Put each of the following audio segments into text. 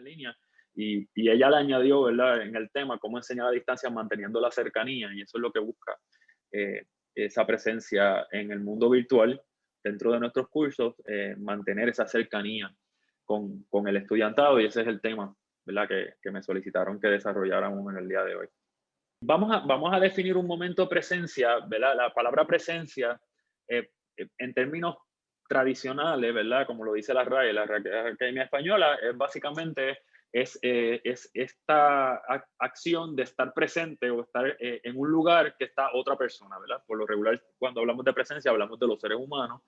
en línea. Y, y, ella le añadió, ¿verdad? En el tema, cómo enseñar a distancia manteniendo la cercanía, y eso es lo que busca eh, esa presencia en el mundo virtual, dentro de nuestros cursos, eh, mantener esa cercanía con, con, el estudiantado, y ese es el tema, ¿verdad? Que, que me solicitaron que desarrolláramos en el día de hoy. Vamos a, vamos a definir un momento presencia, ¿verdad? La palabra presencia, eh, en términos tradicionales, ¿verdad? Como lo dice la RAE, la Academia Española, es básicamente es, eh, es esta acción de estar presente o estar eh, en un lugar que está otra persona, ¿verdad? Por lo regular, cuando hablamos de presencia, hablamos de los seres humanos.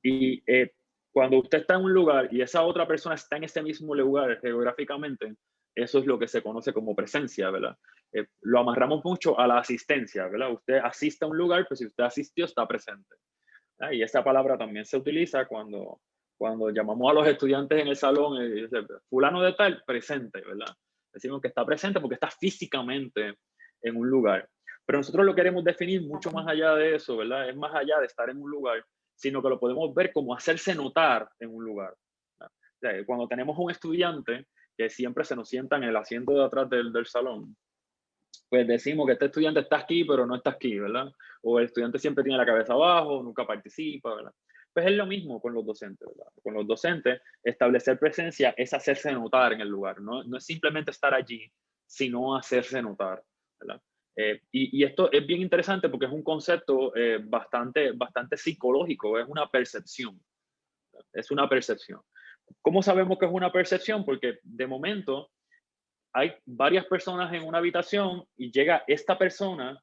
Y eh, cuando usted está en un lugar y esa otra persona está en ese mismo lugar geográficamente, eso es lo que se conoce como presencia, ¿verdad? lo amarramos mucho a la asistencia, ¿verdad? Usted asiste a un lugar, pues si usted asistió, está presente. Y esa palabra también se utiliza cuando, cuando llamamos a los estudiantes en el salón, y dice, fulano de tal, presente, ¿verdad? Decimos que está presente porque está físicamente en un lugar. Pero nosotros lo queremos definir mucho más allá de eso, ¿verdad? Es más allá de estar en un lugar, sino que lo podemos ver como hacerse notar en un lugar. cuando tenemos un estudiante que siempre se nos sienta en el asiento de atrás del, del salón, pues decimos que este estudiante está aquí, pero no está aquí, ¿verdad? O el estudiante siempre tiene la cabeza abajo, nunca participa, ¿verdad? Pues es lo mismo con los docentes, ¿verdad? Con los docentes, establecer presencia es hacerse notar en el lugar, no, no es simplemente estar allí, sino hacerse notar, ¿verdad? Eh, y, y, esto es bien interesante porque es un concepto eh, bastante, bastante psicológico, es una percepción, es una percepción. ¿Cómo sabemos que es una percepción? Porque de momento hay varias personas en una habitación y llega esta persona,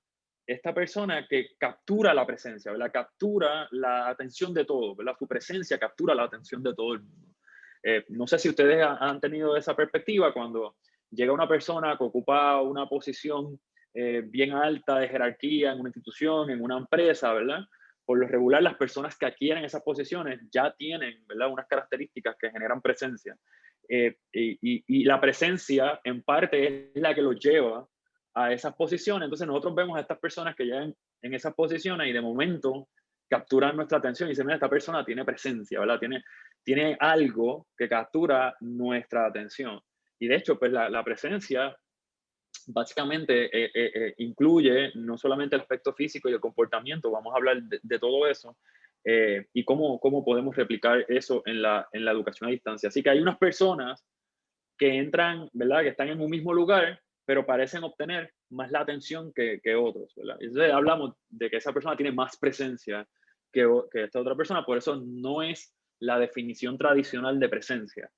esta persona que captura la presencia, ¿verdad? Captura la atención de todo, ¿verdad? Su presencia captura la atención de todo el mundo. Eh, no sé si ustedes han tenido esa perspectiva cuando llega una persona que ocupa una posición eh, bien alta de jerarquía en una institución, en una empresa, ¿verdad? Por lo regular, las personas que adquieren esas posiciones ya tienen, ¿verdad? Unas características que generan presencia. Eh, y, la presencia en parte es la que los lleva a esas posiciones. Entonces nosotros vemos a estas personas que llegan en esas posiciones y de momento capturan nuestra atención y dicen, mira, esta persona tiene presencia, ¿verdad? Tiene, tiene algo que captura nuestra atención. Y de hecho, pues la, presencia básicamente eh, eh, incluye no solamente el aspecto físico y el comportamiento, vamos a hablar de todo eso, eh, y cómo, cómo podemos replicar eso en la, en la educación a distancia. Así que hay unas personas que entran, ¿verdad? Que están en un mismo lugar, pero parecen obtener más la atención que, que otros, ¿verdad? Entonces hablamos de que esa persona tiene más presencia que, que esta otra persona, por eso no es la definición tradicional de presencia.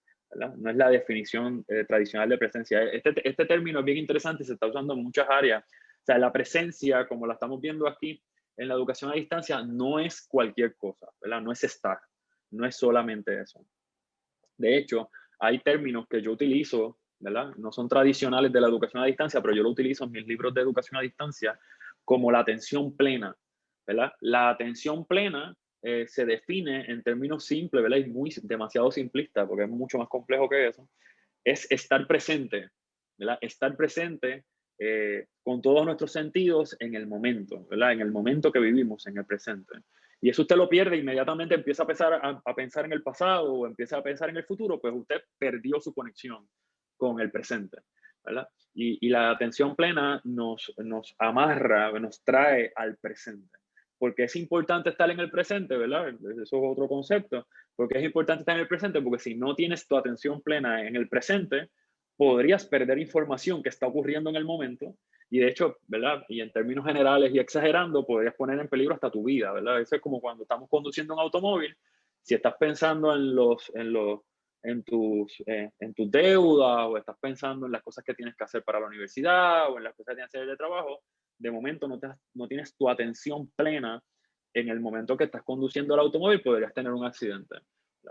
No es la definición eh, tradicional de presencia. Este, este término es bien interesante se está usando en muchas áreas. O sea, la presencia, como la estamos viendo aquí, en la educación a distancia no es cualquier cosa, ¿verdad? No es estar, no es solamente eso. De hecho, hay términos que yo utilizo, ¿verdad? No son tradicionales de la educación a distancia, pero yo lo utilizo en mis libros de educación a distancia como la atención plena, ¿verdad? La atención plena eh, se define en términos simples, ¿verdad? Es muy demasiado simplista porque es mucho más complejo que eso. Es estar presente, ¿verdad? Estar presente eh, con todos nuestros sentidos en el momento. En el momento que vivimos, en el presente. Y eso usted lo pierde, inmediatamente empieza a pensar, a, pensar en el pasado o empieza a pensar en el futuro, pues usted perdió su conexión con el presente, ¿verdad? Y, la atención plena nos, nos amarra, nos trae al presente. Porque es importante estar en el presente, ¿verdad? Eso es otro concepto. Porque es importante estar en el presente, porque si no tienes tu atención plena en el presente, podrías perder información que está ocurriendo en el momento y de hecho, ¿verdad? Y en términos generales y exagerando, podrías poner en peligro hasta tu vida, ¿verdad? Eso es como cuando estamos conduciendo un automóvil, si estás pensando en los, en los, en tus, eh, en tus deudas o estás pensando en las cosas que tienes que hacer para la universidad o en las cosas que tienes que hacer de trabajo, de momento no, te, no tienes tu atención plena en el momento que estás conduciendo el automóvil, podrías tener un accidente.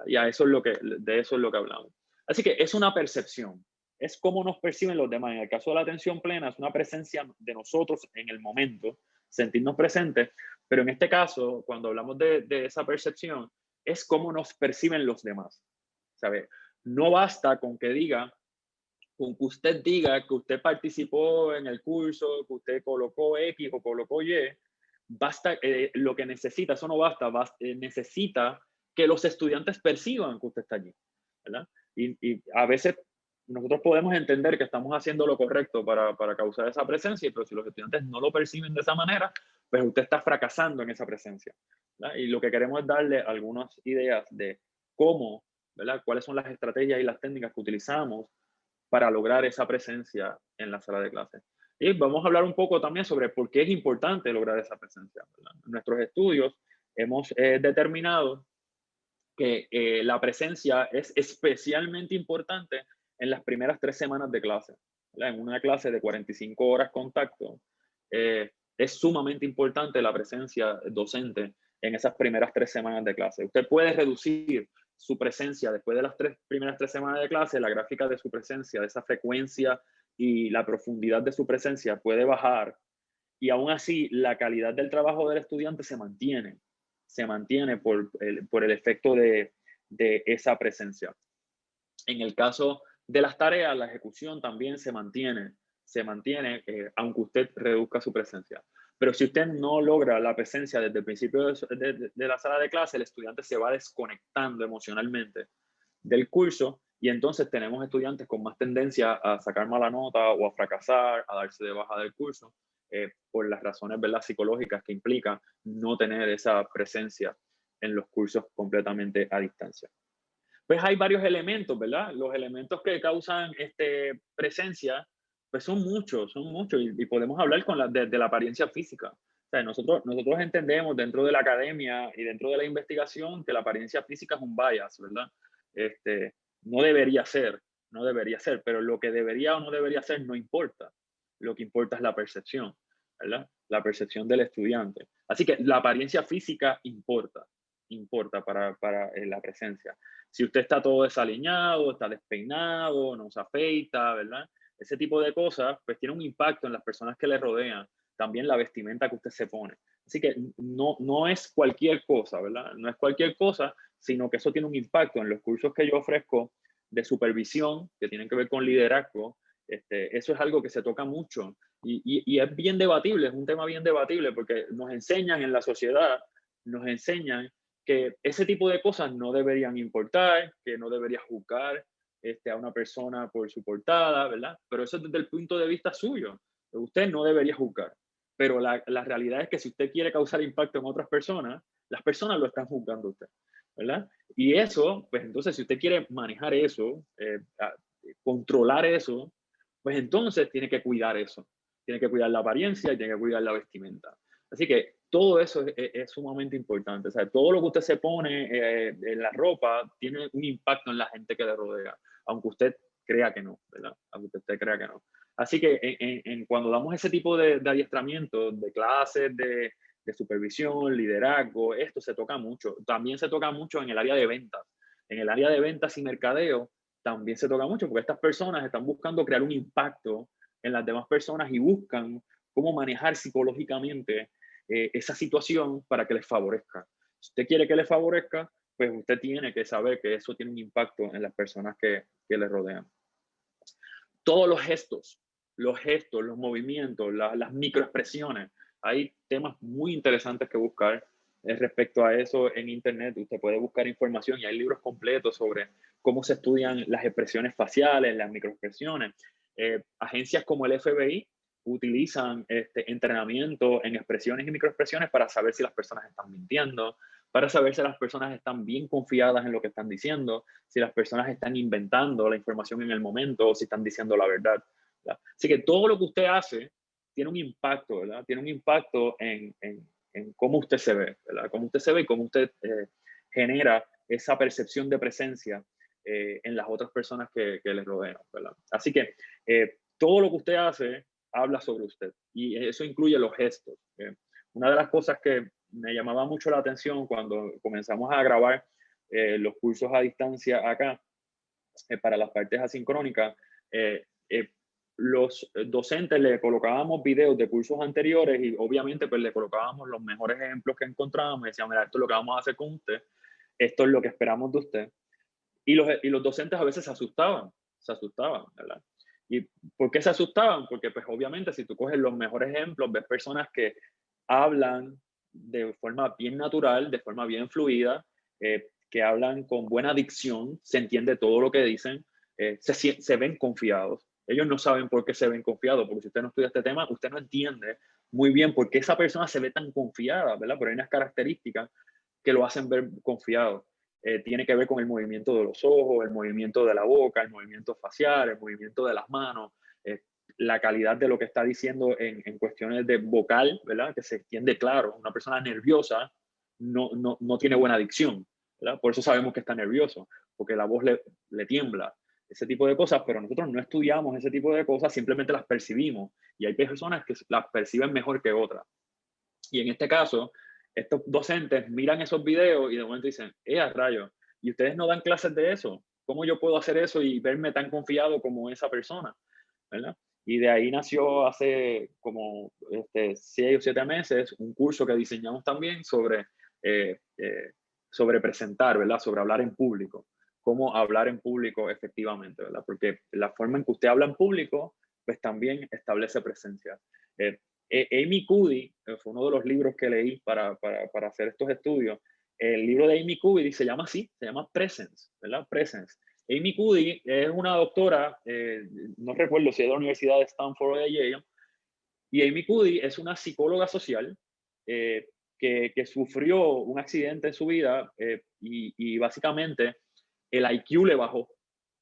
Y a eso es lo que, de eso es lo que hablamos. Así que es una percepción, es cómo nos perciben los demás. En el caso de la atención plena, es una presencia de nosotros en el momento, sentirnos presentes, pero en este caso, cuando hablamos de, esa percepción, es cómo nos perciben los demás. ¿sabe? No basta con que diga, con que usted diga que usted participó en el curso, que usted colocó X o colocó Y, basta, eh, lo que necesita, eso no basta, eh, necesita que los estudiantes perciban que usted está allí. ¿verdad? Y, y, a veces nosotros podemos entender que estamos haciendo lo correcto para, para causar esa presencia, pero si los estudiantes no lo perciben de esa manera, pues usted está fracasando en esa presencia. Y lo que queremos es darle algunas ideas de cómo, ¿verdad? cuáles son las estrategias y las técnicas que utilizamos para lograr esa presencia en la sala de clase. Y vamos a hablar un poco también sobre por qué es importante lograr esa presencia. En nuestros estudios hemos eh, determinado que eh, la presencia es especialmente importante en las primeras tres semanas de clase. En una clase de 45 horas contacto, eh, es sumamente importante la presencia docente en esas primeras tres semanas de clase. Usted puede reducir su presencia después de las tres, primeras tres semanas de clase, la gráfica de su presencia, de esa frecuencia y la profundidad de su presencia puede bajar y aún así la calidad del trabajo del estudiante se mantiene, se mantiene por el, por el efecto de, de esa presencia. En el caso de las tareas, la ejecución también se mantiene, se mantiene eh, aunque usted reduzca su presencia. Pero si usted no logra la presencia desde el principio de, la sala de clase, el estudiante se va desconectando emocionalmente del curso y entonces tenemos estudiantes con más tendencia a sacar mala nota o a fracasar, a darse de baja del curso, eh, por las razones ¿verdad? psicológicas que implica no tener esa presencia en los cursos completamente a distancia. Pues hay varios elementos, ¿verdad? Los elementos que causan este, presencia pues son muchos, son muchos, y, podemos hablar con la, de, la apariencia física. O sea, nosotros, nosotros entendemos dentro de la academia y dentro de la investigación que la apariencia física es un bias, ¿verdad? Este, no debería ser, no debería ser, pero lo que debería o no debería ser no importa. Lo que importa es la percepción, ¿verdad? La percepción del estudiante. Así que la apariencia física importa, importa para, para eh, la presencia. Si usted está todo desaliñado, está despeinado, no se afeita, ¿verdad? ese tipo de cosas, pues tiene un impacto en las personas que le rodean, también la vestimenta que usted se pone. Así que no, no es cualquier cosa, ¿verdad? No es cualquier cosa, sino que eso tiene un impacto en los cursos que yo ofrezco de supervisión, que tienen que ver con liderazgo. Este, eso es algo que se toca mucho y, y, es bien debatible, es un tema bien debatible porque nos enseñan en la sociedad, nos enseñan que ese tipo de cosas no deberían importar, que no debería juzgar, este, a una persona por su portada, ¿verdad? Pero eso es desde el punto de vista suyo. Usted no debería juzgar. Pero la, la realidad es que si usted quiere causar impacto en otras personas, las personas lo están juzgando usted, ¿verdad? Y eso, pues entonces si usted quiere manejar eso, eh, controlar eso, pues entonces tiene que cuidar eso. Tiene que cuidar la apariencia y tiene que cuidar la vestimenta. Así que todo eso es, sumamente importante. O sea, todo lo que usted se pone eh, en la ropa tiene un impacto en la gente que le rodea aunque usted crea que no. Aunque usted crea que no. Así que cuando damos ese tipo de, adiestramiento, de clases, de, supervisión, liderazgo, esto se toca mucho. También se toca mucho en el área de ventas. En el área de ventas y mercadeo también se toca mucho porque estas personas están buscando crear un impacto en las demás personas y buscan cómo manejar psicológicamente eh, esa situación para que les favorezca. Si usted quiere que les favorezca, pues usted tiene que saber que eso tiene un impacto en las personas que, que le rodean. Todos los gestos, los gestos, los movimientos, las microexpresiones, hay temas muy interesantes que buscar eh, respecto a eso en Internet. Usted puede buscar información y hay libros completos sobre cómo se estudian las expresiones faciales, las microexpresiones. Eh, agencias como el FBI utilizan este entrenamiento en expresiones y microexpresiones para saber si las personas están mintiendo, para saber si las personas están bien confiadas en lo que están diciendo, si las personas están inventando la información en el momento o si están diciendo la verdad. Así que todo lo que usted hace tiene un impacto, ¿verdad? Tiene un impacto en, en, en cómo usted se ve, ¿verdad? Cómo usted se ve y cómo usted eh, genera esa percepción de presencia eh, en las otras personas que, que le rodean, ¿verdad? Así que eh, todo lo que usted hace habla sobre usted y eso incluye los gestos. Una de las cosas que me llamaba mucho la atención cuando comenzamos a grabar eh, los cursos a distancia acá eh, para las partes asincrónicas. Eh, los docentes le colocábamos videos de cursos anteriores y obviamente pues le colocábamos los mejores ejemplos que encontrábamos y decíamos, mira, esto es lo que vamos a hacer con usted, esto es lo que esperamos de usted. Y los, y los docentes a veces se asustaban, se asustaban, ¿verdad? ¿Y por qué se asustaban? Porque pues obviamente si tú coges los mejores ejemplos, ves personas que hablan de forma bien natural, de forma bien fluida, eh, que hablan con buena dicción, se entiende todo lo que dicen, eh, se, ven confiados. Ellos no saben por qué se ven confiados, porque si usted no estudia este tema, usted no entiende muy bien por qué esa persona se ve tan confiada, ¿verdad? Pero hay unas características que lo hacen ver confiado. Eh, tiene que ver con el movimiento de los ojos, el movimiento de la boca, el movimiento facial, el movimiento de las manos, eh, la calidad de lo que está diciendo en, en, cuestiones de vocal, ¿verdad? Que se entiende claro. Una persona nerviosa no, no, no tiene buena dicción, ¿verdad? Por eso sabemos que está nervioso, porque la voz le, le tiembla ese tipo de cosas, pero nosotros no estudiamos ese tipo de cosas, simplemente las percibimos. Y hay personas que las perciben mejor que otras. Y en este caso, estos docentes miran esos videos y de momento dicen, ¡eh, a rayo! Y ustedes no dan clases de eso. ¿Cómo yo puedo hacer eso y verme tan confiado como esa persona? ¿verdad? Y de ahí nació hace como este, seis o siete meses un curso que diseñamos también sobre, eh, eh, sobre presentar, ¿verdad? Sobre hablar en público cómo hablar en público efectivamente, ¿verdad? Porque la forma en que usted habla en público, pues también establece presencia. Eh, Amy Cuddy, eh, fue uno de los libros que leí para, para, hacer estos estudios, el libro de Amy Cuddy se llama así, se llama Presence, ¿verdad? Presence. Amy Cuddy es una doctora, no recuerdo si es de la Universidad de Stanford o de Yale, y Amy Cuddy es una psicóloga social que, que, sufrió un accidente en su vida y, y básicamente el IQ le bajó,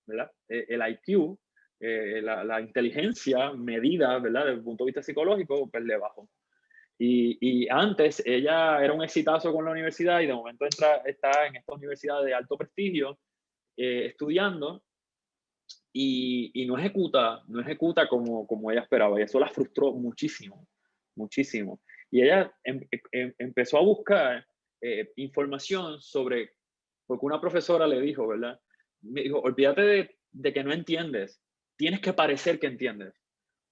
¿verdad? Eh, el IQ, eh, la, inteligencia medida, ¿verdad? Desde el punto de vista psicológico, pues le bajó. Y, antes ella era un exitazo con la universidad y de momento entra, está en esta universidad de alto prestigio eh, estudiando y, y, no ejecuta, no ejecuta como, como ella esperaba y eso la frustró muchísimo, muchísimo. Y ella em, em, empezó a buscar información sobre porque una profesora le dijo, ¿verdad? Me dijo, olvídate de, que no entiendes, tienes que parecer que entiendes.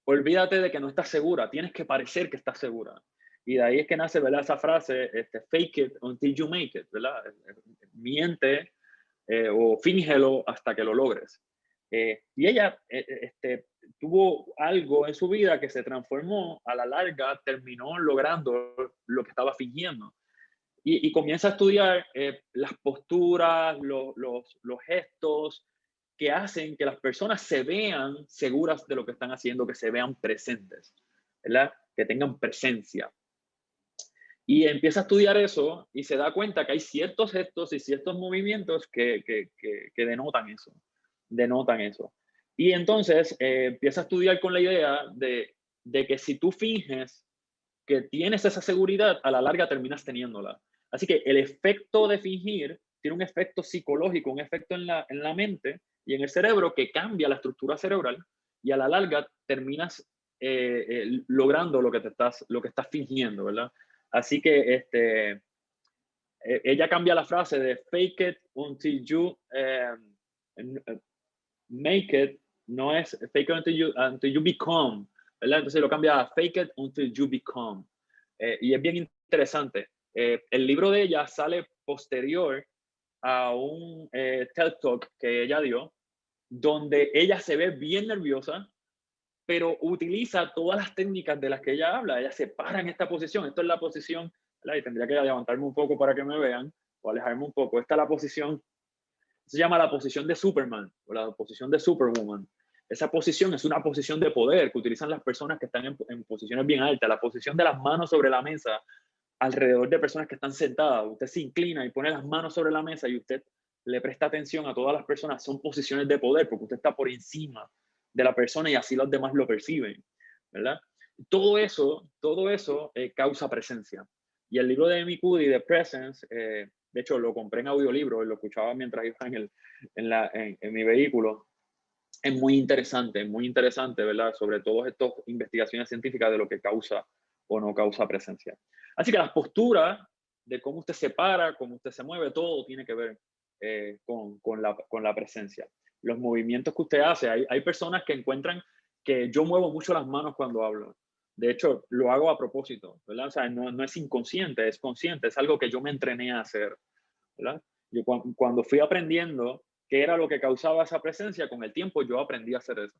Olvídate de que no estás segura, tienes que parecer que estás segura. Y de ahí es que nace, ¿verdad? Esa frase, este, fake it until you make it, ¿verdad? Miente eh, o fíngelo hasta que lo logres. Eh, y ella eh, este, tuvo algo en su vida que se transformó, a la larga terminó logrando lo que estaba fingiendo. Y, comienza a estudiar eh, las posturas, los, gestos que hacen que las personas se vean seguras de lo que están haciendo, que se vean presentes, ¿verdad? Que tengan presencia. Y empieza a estudiar eso y se da cuenta que hay ciertos gestos y ciertos movimientos que, que, denotan eso, denotan eso. Y entonces eh, empieza a estudiar con la idea de, de que si tú finges que tienes esa seguridad, a la larga terminas teniéndola. Así que el efecto de fingir tiene un efecto psicológico, un efecto en la, en la mente y en el cerebro que cambia la estructura cerebral y a la larga terminas eh, eh, logrando lo que te estás, lo que estás fingiendo, ¿verdad? Así que este, e, ella cambia la frase de fake it until you em, make it, no es fake it until you, until you become, ¿verdad? Entonces lo cambia a fake it until you become. Eh, y es bien interesante eh, el libro de ella sale posterior a un eh, TED Talk que ella dio, donde ella se ve bien nerviosa, pero utiliza todas las técnicas de las que ella habla. Ella se para en esta posición. Esto es la posición, y tendría que levantarme un poco para que me vean, o alejarme un poco. Esta es la posición, se llama la posición de Superman, o la posición de Superwoman. Esa posición es una posición de poder que utilizan las personas que están en, en posiciones bien altas. La posición de las manos sobre la mesa alrededor de personas que están sentadas, usted se inclina y pone las manos sobre la mesa y usted le presta atención a todas las personas, son posiciones de poder porque usted está por encima de la persona y así los demás lo perciben, ¿verdad? Todo eso, todo eso eh, causa presencia. Y el libro de Amy Cuddy, de Presence, eh, de hecho lo compré en audiolibro y lo escuchaba mientras iba en, el, en, la, en, en mi vehículo, es muy interesante, muy interesante, ¿verdad? Sobre todo estas investigaciones científicas de lo que causa o no causa presencia. Así que las posturas de cómo usted se para, cómo usted se mueve, todo tiene que ver eh, con, con, la, con, la, presencia. Los movimientos que usted hace, hay, hay, personas que encuentran que yo muevo mucho las manos cuando hablo. De hecho, lo hago a propósito, ¿verdad? No, no es inconsciente, es consciente, es algo que yo me entrené a hacer, ¿verdad? Yo cuando fui aprendiendo qué era lo que causaba esa presencia, con el tiempo yo aprendí a hacer eso.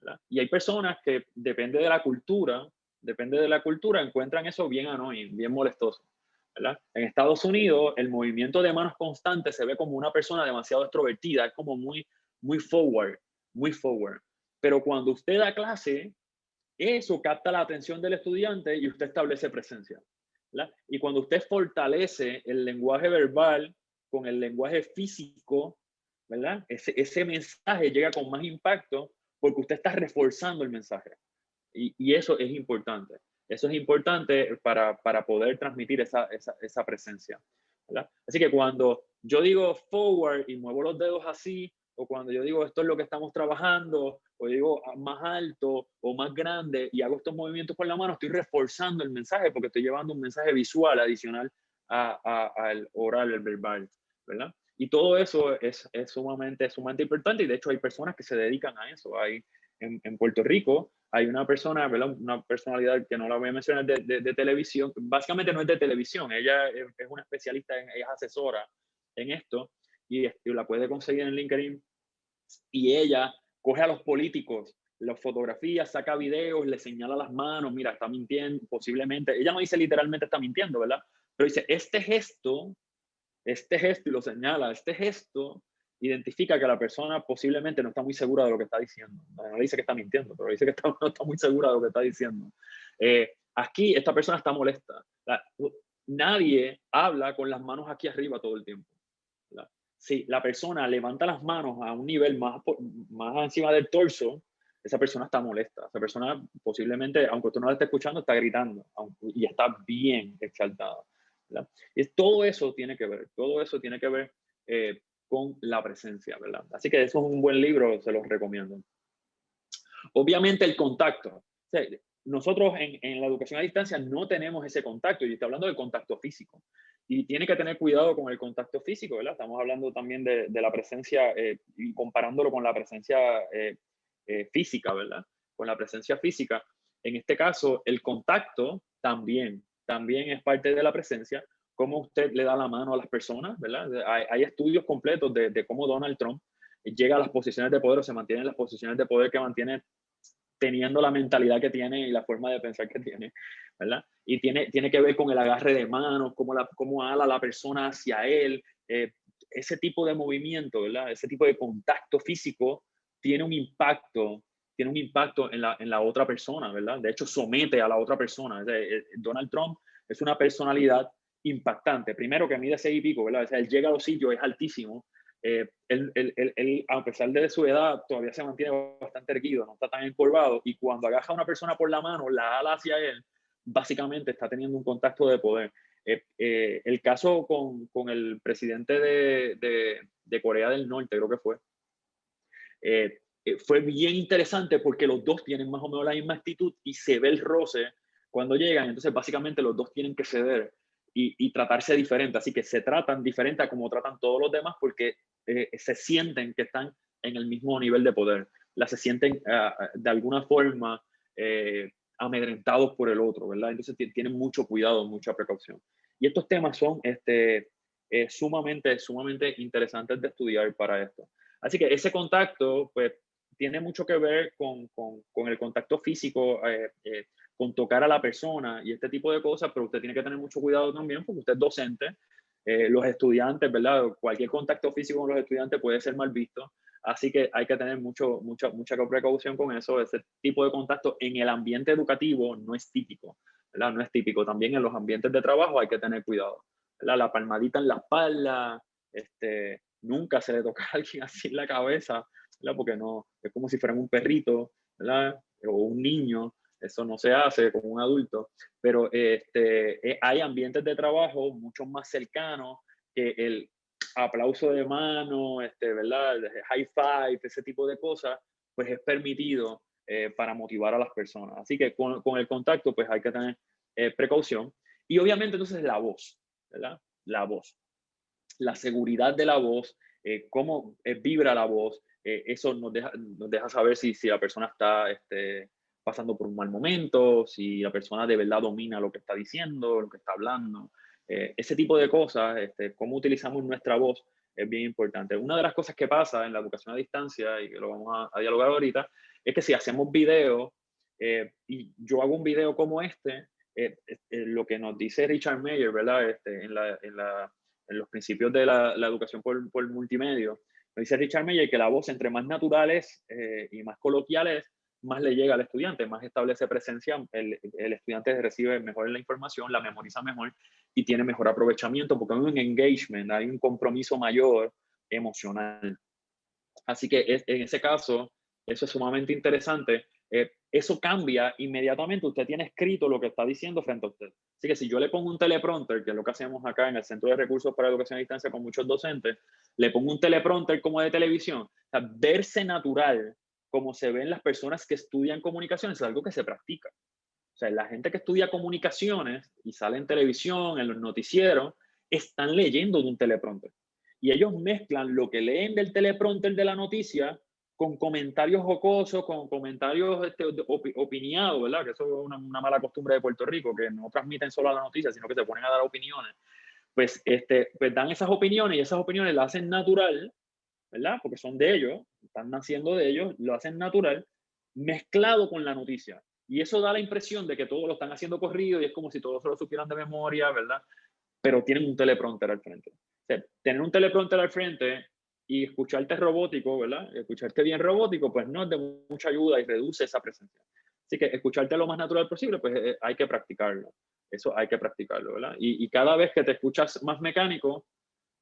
¿verdad? Y hay personas que, depende de la cultura, depende de la cultura, encuentran eso bien annoying, bien molestoso. ¿verdad? En Estados Unidos, el movimiento de manos constante se ve como una persona demasiado extrovertida, es como muy, muy forward, muy forward. Pero cuando usted da clase, eso capta la atención del estudiante y usted establece presencia. Y cuando usted fortalece el lenguaje verbal con el lenguaje físico, ¿verdad? Ese mensaje llega con más impacto porque usted está reforzando el mensaje. Y, eso es importante. Eso es importante para, para poder transmitir esa, esa, esa presencia. Así que cuando yo digo forward y muevo los dedos así, o cuando yo digo esto es lo que estamos trabajando, o digo más alto o más grande y hago estos movimientos con la mano, estoy reforzando el mensaje porque estoy llevando un mensaje visual adicional al oral, el verbal, ¿verdad? Y todo eso es, es, sumamente, sumamente importante y de hecho hay personas que se dedican a eso. Hay, en, en Puerto Rico hay una persona, ¿verdad? una personalidad que no la voy a mencionar de, de, televisión, básicamente no es de televisión, ella es, una especialista, en, es asesora en esto y, y la puede conseguir en LinkedIn y ella coge a los políticos, los fotografía, saca videos, le señala las manos, mira, está mintiendo, posiblemente, ella no dice literalmente está mintiendo, ¿verdad? Pero dice, este gesto, este gesto, y lo señala, este gesto identifica que la persona posiblemente no está muy segura de lo que está diciendo. No, le dice que está mintiendo, pero dice que está, no está muy segura de lo que está diciendo. Eh, aquí esta persona está molesta. nadie habla con las manos aquí arriba todo el tiempo si la persona levanta las manos a un nivel más, más encima del torso, esa persona está molesta. Esa persona posiblemente, aunque usted no la esté escuchando, está gritando y está bien exaltada. Y todo eso tiene que ver, todo eso tiene que ver eh, con la presencia, ¿verdad? Así que eso es un buen libro, se los recomiendo. Obviamente el contacto. nosotros en, la educación a distancia no tenemos ese contacto, y estoy hablando del contacto físico y tiene que tener cuidado con el contacto físico, ¿verdad? Estamos hablando también de, de la presencia eh, y comparándolo con la presencia eh, eh, física, ¿verdad? Con la presencia física. En este caso, el contacto también, también es parte de la presencia. Cómo usted le da la mano a las personas, ¿verdad? Hay, hay estudios completos de, de, cómo Donald Trump llega a las posiciones de poder o se mantiene en las posiciones de poder que mantiene teniendo la mentalidad que tiene y la forma de pensar que tiene, ¿verdad? Y tiene, tiene que ver con el agarre de manos, cómo, la, cómo ala la persona hacia él, eh, ese tipo de movimiento, ¿verdad? Ese tipo de contacto físico tiene un impacto, tiene un impacto en la, en la otra persona, ¿verdad? De hecho, somete a la otra persona. Eh, Donald Trump es una personalidad impactante. Primero que mide seis y pico, ¿verdad? O sea, él llega a los es altísimo, eh, él, él, él, a pesar de su edad, todavía se mantiene bastante erguido, no está tan encorvado, y cuando agaja a una persona por la mano, la ala hacia él, básicamente está teniendo un contacto de poder. Eh, eh, el caso con, con el presidente de, de, de, Corea del Norte, creo que fue, fue bien interesante porque los dos tienen más o menos la misma actitud y se ve el roce cuando llegan, entonces básicamente los dos tienen que ceder y, tratarse diferente. Así que se tratan diferente a como tratan todos los demás porque eh, se sienten que están en el mismo nivel de poder. La se sienten ah, de alguna forma eh, amedrentados por el otro, ¿verdad? Entonces tienen mucho cuidado, mucha precaución. Y estos temas son este, eh, sumamente, sumamente interesantes de estudiar para esto. Así que ese contacto, pues, tiene mucho que ver con, con el contacto físico, con tocar a la persona y este tipo de cosas, pero usted tiene que tener mucho cuidado también porque usted es docente, eh, los estudiantes, ¿verdad? Cualquier contacto físico con los estudiantes puede ser mal visto, así que hay que tener mucho, mucha, mucha precaución con eso. Ese tipo de contacto en el ambiente educativo no es típico, ¿verdad? No es típico. También en los ambientes de trabajo hay que tener cuidado, ¿verdad? La palmadita en la espalda, este, nunca se le toca a alguien así en la cabeza, ¿verdad? Porque no, es como si fueran un perrito, ¿verdad? O un niño, eso no se hace como un adulto, pero este, eh, hay ambientes de trabajo mucho más cercanos que el aplauso de mano, este, ¿verdad? high five, ese tipo de cosas, pues es permitido eh, para motivar a las personas. Así que con, con el contacto, pues hay que tener eh, precaución. Y obviamente entonces la voz, ¿verdad? La voz. La seguridad de la voz, cómo vibra la voz, eso nos deja, nos deja saber si, si la persona está este, pasando por un mal momento, si la persona de verdad domina lo que está diciendo, lo que está hablando. Eh, ese tipo de cosas, este, cómo utilizamos nuestra voz, es bien importante. Una de las cosas que pasa en la educación a distancia, y que lo vamos a, dialogar ahorita, es que si hacemos videos, eh, y yo hago un video como este, eh, lo que nos dice Richard Mayer, ¿verdad? Este, en, la, en, la, en, los principios de la, la educación por, por multimedia, Dice Richard Meyer que la voz entre más naturales eh, y más coloquiales, más le llega al estudiante, más establece presencia, el, el, estudiante recibe mejor la información, la memoriza mejor y tiene mejor aprovechamiento porque hay un engagement, hay un compromiso mayor emocional. Así que en ese caso, eso es sumamente interesante. Eh, eso cambia inmediatamente. Usted tiene escrito lo que está diciendo frente a usted. Así que si yo le pongo un teleprompter, que es lo que hacemos acá en el Centro de Recursos para Educación a Distancia con muchos docentes, le pongo un teleprompter como de televisión, o verse natural como se ven las personas que estudian comunicaciones es algo que se practica. O sea, la gente que estudia comunicaciones y sale en televisión, en los noticieros, están leyendo de un teleprompter. Y ellos mezclan lo que leen del teleprompter de la noticia con comentarios jocosos, con comentarios este, opiniados, ¿verdad? Que eso es una, mala costumbre de Puerto Rico, que no transmiten solo la noticia, sino que se ponen a dar opiniones. Pues, este, pues dan esas opiniones y esas opiniones las hacen natural, ¿verdad? Porque son de ellos, están naciendo de ellos, lo hacen natural, mezclado con la noticia. Y eso da la impresión de que todos lo están haciendo corrido y es como si todos se lo supieran de memoria, ¿verdad? Pero tienen un teleprompter al frente. tener un teleprompter al frente y escucharte robótico, ¿verdad? Escucharte bien robótico, pues no es de mucha ayuda y reduce esa presencia. Así que escucharte lo más natural posible, pues eh, hay que practicarlo. Eso hay que practicarlo, ¿verdad? Y, y, cada vez que te escuchas más mecánico,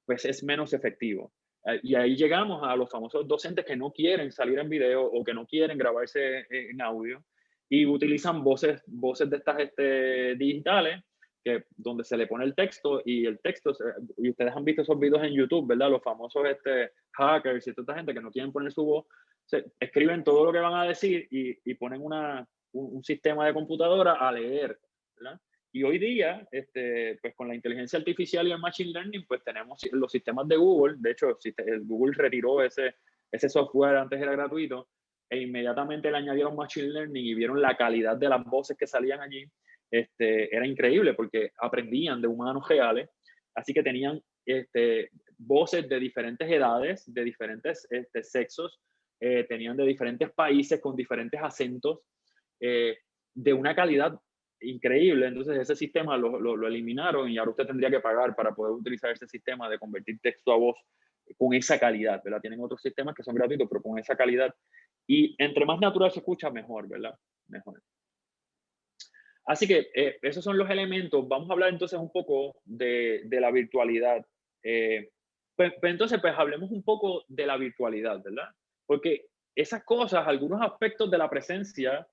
pues es menos efectivo. Eh, y ahí llegamos a los famosos docentes que no quieren salir en video o que no quieren grabarse en audio y utilizan voces, voces de estas este, digitales que, donde se le pone el texto y el texto, y ustedes han visto esos videos en YouTube, ¿verdad? Los famosos este, hackers y toda esta gente que no quieren poner su voz, se, escriben todo lo que van a decir y, y ponen una, un, sistema de computadora a leer, ¿verdad? Y hoy día, este, pues con la inteligencia artificial y el machine learning, pues tenemos los sistemas de Google. De hecho, Google retiró ese, ese software, antes era gratuito, e inmediatamente le añadieron machine learning y vieron la calidad de las voces que salían allí este, era increíble porque aprendían de humanos reales, así que tenían este, voces de diferentes edades, de diferentes este, sexos, eh, tenían de diferentes países con diferentes acentos, eh, de una calidad increíble. Entonces ese sistema lo, lo, eliminaron y ahora usted tendría que pagar para poder utilizar ese sistema de convertir texto a voz con esa calidad, ¿verdad? Tienen otros sistemas que son gratuitos, pero con esa calidad. Y entre más natural se escucha, mejor, ¿verdad? Mejor. Así que eh, esos son los elementos. Vamos a hablar entonces un poco de, de la virtualidad. Eh, pues, pues, entonces, pues hablemos un poco de la virtualidad, ¿verdad? Porque esas cosas, algunos aspectos de la presencia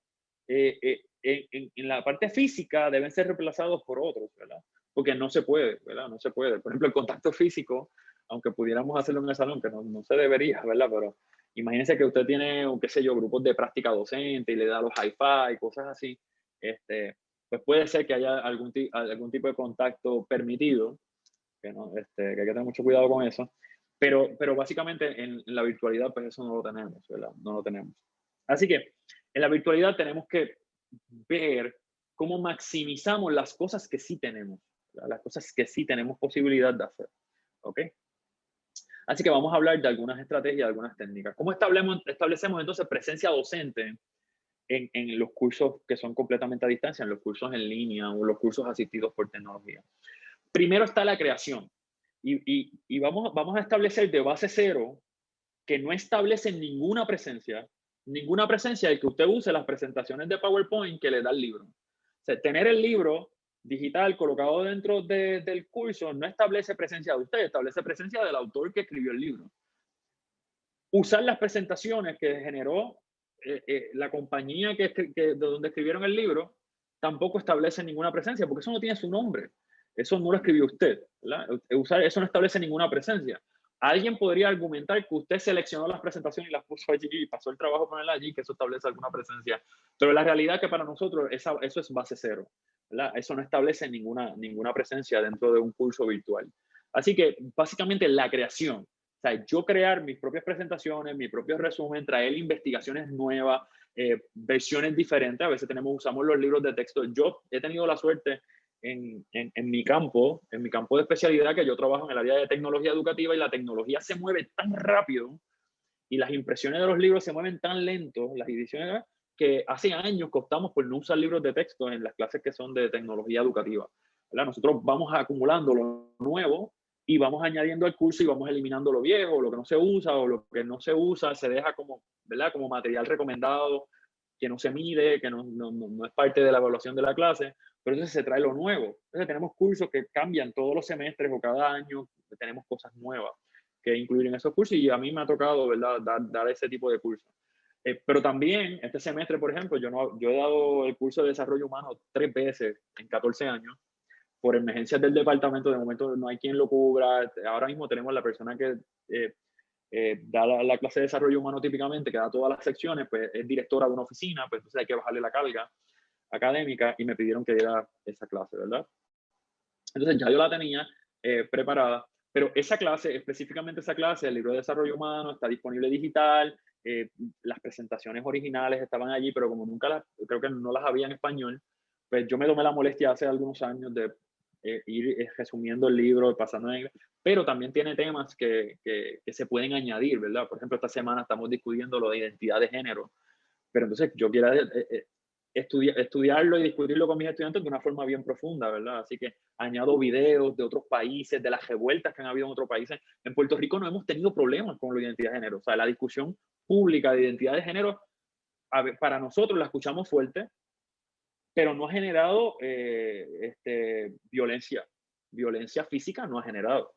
eh, en, en, la parte física deben ser reemplazados por otros, ¿verdad? Porque no se puede, ¿verdad? No se puede. Por ejemplo, el contacto físico, aunque pudiéramos hacerlo en el salón, que no, no se debería, ¿verdad? Pero imagínense que usted tiene, qué sé yo, grupos de práctica docente y le da los hi-fi, cosas así. Este, pues puede ser que haya algún, algún tipo de contacto permitido, que, no, este, que hay que tener mucho cuidado con eso, pero, pero básicamente en, la virtualidad pues eso no lo tenemos, ¿verdad? No lo tenemos. Así que en la virtualidad tenemos que ver cómo maximizamos las cosas que sí tenemos, las cosas que sí tenemos posibilidad de hacer, ¿ok? Así que vamos a hablar de algunas estrategias, algunas técnicas. ¿Cómo establecemos, establecemos entonces presencia docente en, en, los cursos que son completamente a distancia, en los cursos en línea o los cursos asistidos por tecnología. Primero está la creación y, y, y vamos, vamos a establecer de base cero que no establece ninguna presencia, ninguna presencia de que usted use las presentaciones de PowerPoint que le da el libro. O sea, tener el libro digital colocado dentro de, del curso no establece presencia de usted, establece presencia del autor que escribió el libro. Usar las presentaciones que generó eh, eh, la compañía que, de donde escribieron el libro tampoco establece ninguna presencia, porque eso no tiene su nombre. Eso no lo escribió usted. Usar, eso no establece ninguna presencia. Alguien podría argumentar que usted seleccionó las presentaciones y las puso allí y pasó el trabajo ponerla allí, que eso establece alguna presencia. Pero la realidad es que para nosotros eso es base cero. Eso no establece ninguna, presencia dentro de un curso virtual. Así que básicamente la creación, sea, yo crear mis propias presentaciones, mi propio resumen, traer investigaciones nuevas, eh, versiones diferentes. A veces tenemos, usamos los libros de texto. Yo he tenido la suerte en, en, en, mi campo, en mi campo de especialidad, que yo trabajo en el área de tecnología educativa y la tecnología se mueve tan rápido y las impresiones de los libros se mueven tan lento, las ediciones, que hace años costamos por no usar libros de texto en las clases que son de tecnología educativa. ¿verdad? Nosotros vamos acumulando lo nuevo y vamos añadiendo al curso y vamos eliminando lo viejo, lo que no se usa o lo que no se usa, se deja como, ¿verdad? como material recomendado, que no se mide, que no, no, no es parte de la evaluación de la clase, pero entonces se trae lo nuevo. Entonces tenemos cursos que cambian todos los semestres o cada año, tenemos cosas nuevas que incluir en esos cursos y a mí me ha tocado, ¿verdad?, dar, dar ese tipo de cursos. Eh, pero también, este semestre, por ejemplo, yo, no, yo he dado el curso de desarrollo humano tres veces en 14 años por emergencias del departamento, de momento no hay quien lo cubra. Ahora mismo tenemos la persona que eh, eh, da la, clase de desarrollo humano típicamente, que da todas las secciones, pues es directora de una oficina, pues entonces hay que bajarle la carga académica y me pidieron que diera esa clase, ¿verdad? Entonces ya yo la tenía eh, preparada, pero esa clase, específicamente esa clase, el libro de desarrollo humano, está disponible digital, las presentaciones originales estaban allí, pero como nunca las, creo que no las había en español, pues yo me tomé la molestia hace algunos años de eh, ir eh, resumiendo el libro, pasando en pero también tiene temas que, que, se pueden añadir, ¿verdad? Por ejemplo, esta semana estamos discutiendo lo de identidad de género, pero entonces yo quiero estudiar, estudiarlo y discutirlo con mis estudiantes de una forma bien profunda, ¿verdad? Así que añado videos de otros países, de las revueltas que han habido en otros países. En Puerto Rico no hemos tenido problemas con la identidad de género, o sea, la discusión pública de identidad de género, para nosotros la escuchamos fuerte, pero no ha generado eh, este, violencia. Violencia física no ha generado.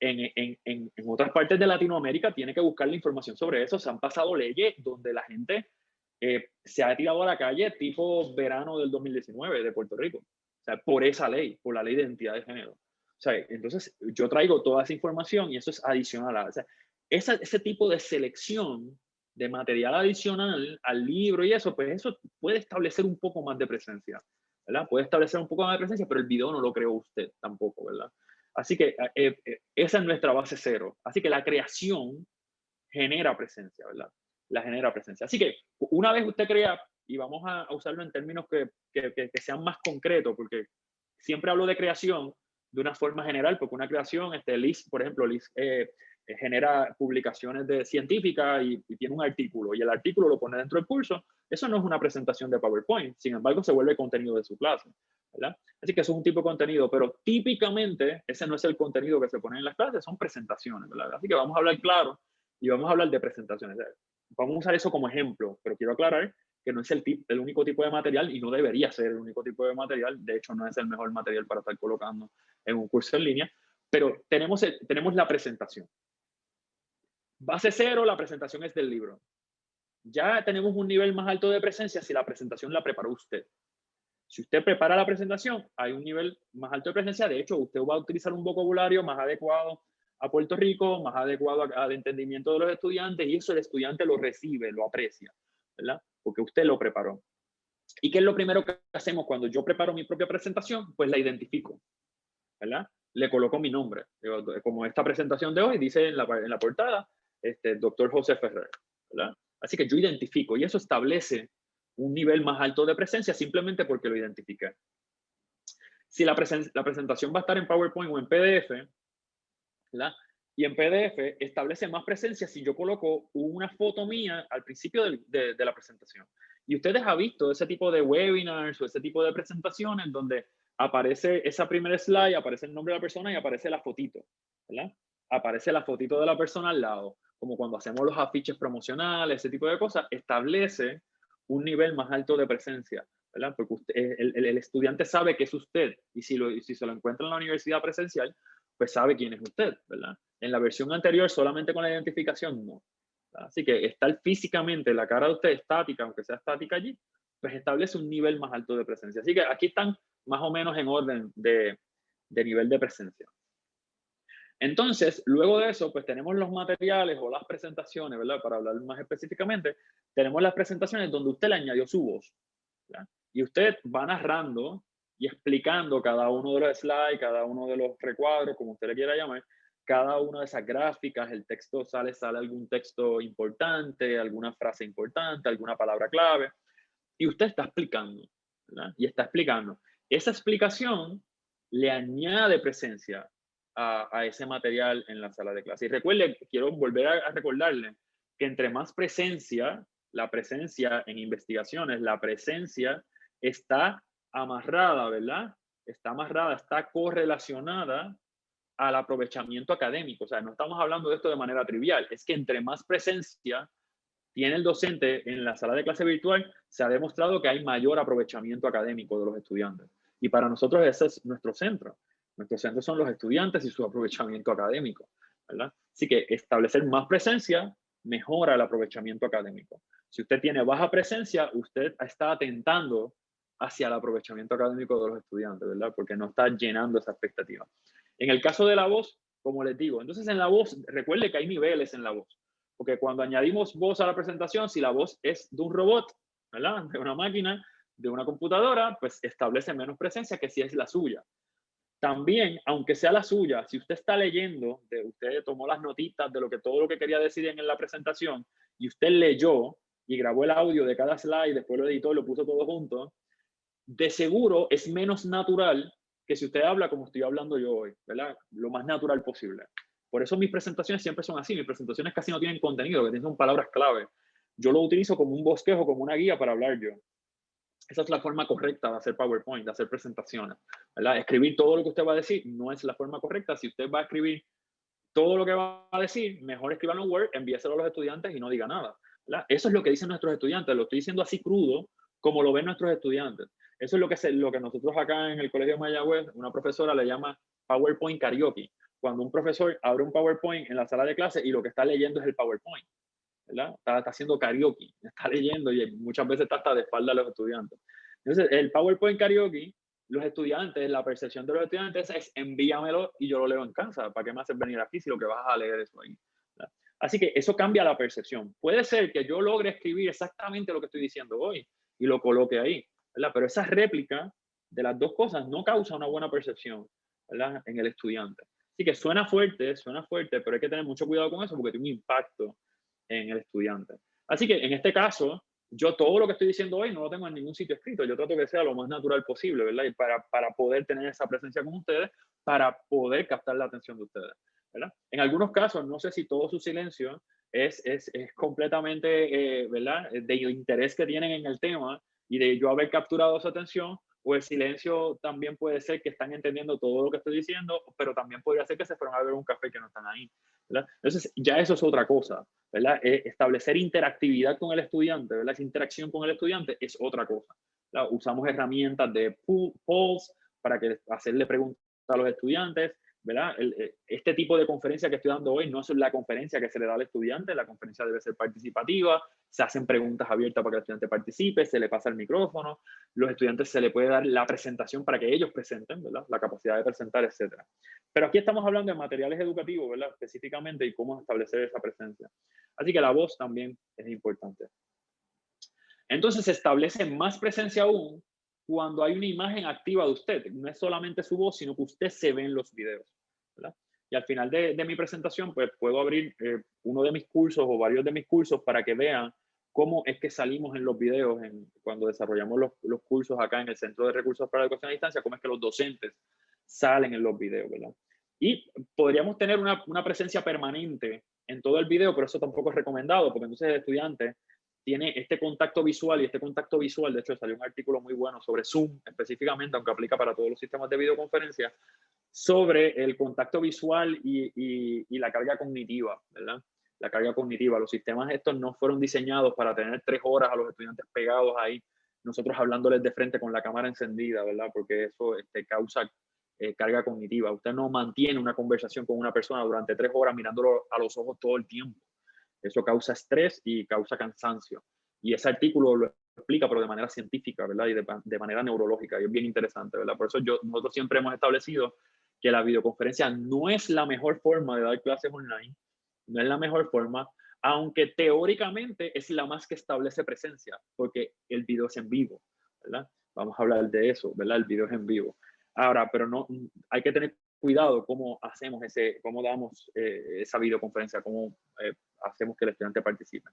En, en, en, otras partes de Latinoamérica tiene que buscar la información sobre eso. Se han pasado leyes donde la gente eh, se ha tirado a la calle tipo verano del 2019 de Puerto Rico. O sea, por esa ley, por la ley de identidad de género. O sea, entonces yo traigo toda esa información y eso es adicional. O sea, ese tipo de selección de material adicional al libro y eso, pues eso puede establecer un poco más de presencia, ¿verdad? Puede establecer un poco más de presencia, pero el video no lo creó usted tampoco, ¿verdad? Así que eh, eh, esa es nuestra base cero. Así que la creación genera presencia, ¿verdad? La genera presencia. Así que una vez usted crea, y vamos a, usarlo en términos que, que, sean más concretos, porque siempre hablo de creación de una forma general, porque una creación, este, Liz, por ejemplo, Liz eh, eh, genera publicaciones de científicas y, tiene un artículo y el artículo lo pone dentro del curso, eso no es una presentación de PowerPoint, sin embargo se vuelve contenido de su clase. Así que eso es un tipo de contenido, pero típicamente ese no es el contenido que se pone en las clases, son presentaciones. Así que vamos a hablar claro y vamos a hablar de presentaciones. Vamos a usar eso como ejemplo, pero quiero aclarar que no es el, el único tipo de material y no debería ser el único tipo de material. De hecho, no es el mejor material para estar colocando en un curso en línea, pero tenemos, tenemos la presentación. Base cero, la presentación es del libro. Ya tenemos un nivel más alto de presencia si la presentación la preparó usted. Si usted prepara la presentación, hay un nivel más alto de presencia. De hecho, usted va a utilizar un vocabulario más adecuado a Puerto Rico, más adecuado al entendimiento de los estudiantes y eso el estudiante lo recibe, lo aprecia, ¿verdad? Porque usted lo preparó. ¿Y qué es lo primero que hacemos cuando yo preparo mi propia presentación? Pues la identifico, ¿verdad? Le coloco mi nombre. Como esta presentación de hoy dice en la, en la portada, este, doctor José Ferrer. ¿verdad? Así que yo identifico y eso establece un nivel más alto de presencia simplemente porque lo identifiqué. Si la, la presentación va a estar en PowerPoint o en PDF, y en PDF establece más presencia si yo coloco una foto mía al principio de, la presentación. Y ustedes han visto ese tipo de webinars o ese tipo de presentaciones donde aparece esa primera slide, aparece el nombre de la persona y aparece la fotito, ¿verdad? Aparece la fotito de la persona al lado como cuando hacemos los afiches promocionales, ese tipo de cosas, establece un nivel más alto de presencia. Porque el, estudiante sabe que es usted y si, lo, si se lo encuentra en la universidad presencial, pues sabe quién es usted, ¿verdad? En la versión anterior, solamente con la identificación, no. Así que estar físicamente la cara de usted estática, aunque sea estática allí, pues establece un nivel más alto de presencia. Así que aquí están más o menos en orden de, de nivel de presencia. Entonces, luego de eso, pues tenemos los materiales o las presentaciones, ¿verdad? Para hablar más específicamente, tenemos las presentaciones donde usted le añadió su voz. Y usted va narrando y explicando cada uno de los slides, cada uno de los recuadros, como usted le quiera llamar, cada una de esas gráficas, el texto sale, sale algún texto importante, alguna frase importante, alguna palabra clave, y usted está explicando, ¿verdad? Y está explicando. Esa explicación le añade presencia a, ese material en la sala de clase. Y recuerde, quiero volver a, recordarle que entre más presencia, la presencia en investigaciones, la presencia está amarrada, ¿verdad? Está amarrada, está correlacionada al aprovechamiento académico. O sea, no estamos hablando de esto de manera trivial. Es que entre más presencia tiene el docente en la sala de clase virtual, se ha demostrado que hay mayor aprovechamiento académico de los estudiantes. Y para nosotros ese es nuestro centro. Nuestro centro son los estudiantes y su aprovechamiento académico. ¿verdad? Así que establecer más presencia mejora el aprovechamiento académico. Si usted tiene baja presencia, usted está atentando hacia el aprovechamiento académico de los estudiantes, ¿verdad? Porque no está llenando esa expectativa. En el caso de la voz, como les digo, entonces en la voz, recuerde que hay niveles en la voz. Porque cuando añadimos voz a la presentación, si la voz es de un robot, ¿verdad? De una máquina, de una computadora, pues establece menos presencia que si es la suya. También, aunque sea la suya, si usted está leyendo, de, usted tomó las notitas de lo que todo lo que quería decir en la presentación y usted leyó y grabó el audio de cada slide, después lo editó y lo puso todo junto, de seguro es menos natural que si usted habla como estoy hablando yo hoy, ¿verdad? Lo más natural posible. Por eso mis presentaciones siempre son así, mis presentaciones casi no tienen contenido, que tienen palabras clave. Yo lo utilizo como un bosquejo, como una guía para hablar yo. Esa es la forma correcta de hacer PowerPoint, de hacer presentaciones. ¿verdad? Escribir todo lo que usted va a decir no es la forma correcta. Si usted va a escribir todo lo que va a decir, mejor escriban en Word, envíeselo a los estudiantes y no diga nada. ¿verdad? Eso es lo que dicen nuestros estudiantes. Lo estoy diciendo así crudo, como lo ven nuestros estudiantes. Eso es lo que, es lo que nosotros acá en el Colegio de Mayagüez, una profesora le llama PowerPoint karaoke. Cuando un profesor abre un PowerPoint en la sala de clase y lo que está leyendo es el PowerPoint. ¿verdad? Está, haciendo karaoke, está leyendo y muchas veces está hasta de espalda a los estudiantes. Entonces, el PowerPoint karaoke, los estudiantes, la percepción de los estudiantes es envíamelo y yo lo leo en casa. ¿Para qué me haces venir aquí si lo que vas a leer es ahí? Así que eso cambia la percepción. Puede ser que yo logre escribir exactamente lo que estoy diciendo hoy y lo coloque ahí, Pero esa réplica de las dos cosas no causa una buena percepción en el estudiante. Así que suena fuerte, suena fuerte, pero hay que tener mucho cuidado con eso porque tiene un impacto en el estudiante. Así que en este caso, yo todo lo que estoy diciendo hoy no lo tengo en ningún sitio escrito. Yo trato que sea lo más natural posible, ¿verdad? Y para, para poder tener esa presencia con ustedes, para poder captar la atención de ustedes, ¿verdad? En algunos casos, no sé si todo su silencio es, es, es completamente, eh, ¿verdad? De interés que tienen en el tema y de yo haber capturado su atención, o el silencio también puede ser que están entendiendo todo lo que estoy diciendo, pero también podría ser que se fueron a beber un café que no están ahí. ¿verdad? Entonces, ya eso es otra cosa, ¿verdad? Eh, establecer interactividad con el estudiante, ¿verdad? Esa interacción con el estudiante es otra cosa. Usamos herramientas de polls para que hacerle preguntas a los estudiantes, ¿verdad? Eh, este tipo de conferencia que estoy dando hoy no es la conferencia que se le da al estudiante, la conferencia debe ser participativa, se hacen preguntas abiertas para que el estudiante participe, se le pasa el micrófono, los estudiantes se le puede dar la presentación para que ellos presenten, ¿verdad? La capacidad de presentar, etc. Pero aquí estamos hablando de materiales educativos, ¿verdad? Específicamente y cómo establecer esa presencia. Así que la voz también es importante. Entonces se establece más presencia aún cuando hay una imagen activa de usted. No es solamente su voz, sino que usted se ve en los videos. Y al final de, mi presentación, pues puedo abrir eh, uno de mis cursos o varios de mis cursos para que vean cómo es que salimos en los videos cuando desarrollamos los, cursos acá en el Centro de Recursos para la Educación a Distancia, cómo es que los docentes salen en los videos. Y podríamos tener una, una presencia permanente en todo el video, pero eso tampoco es recomendado, porque entonces el estudiante tiene este contacto visual y este contacto visual, de hecho salió un artículo muy bueno sobre Zoom específicamente, aunque aplica para todos los sistemas de videoconferencia, sobre el contacto visual y, y, la carga cognitiva, ¿verdad? La carga cognitiva. Los sistemas estos no fueron diseñados para tener tres horas a los estudiantes pegados ahí, nosotros hablándoles de frente con la cámara encendida, ¿verdad? Porque eso este, causa eh, carga cognitiva. Usted no mantiene una conversación con una persona durante tres horas mirándolo a los ojos todo el tiempo. Eso causa estrés y causa cansancio. Y ese artículo lo explica, pero de manera científica, ¿verdad? Y de, manera neurológica. Y es bien interesante, ¿verdad? Por eso yo, nosotros siempre hemos establecido que la videoconferencia no es la mejor forma de dar clases online, no es la mejor forma, aunque teóricamente es la más que establece presencia, porque el video es en vivo, ¿verdad? Vamos a hablar de eso, ¿verdad? El video es en vivo. Ahora, pero no, hay que tener cuidado cómo hacemos ese, cómo damos eh, esa videoconferencia, cómo eh, hacemos que el estudiante participe.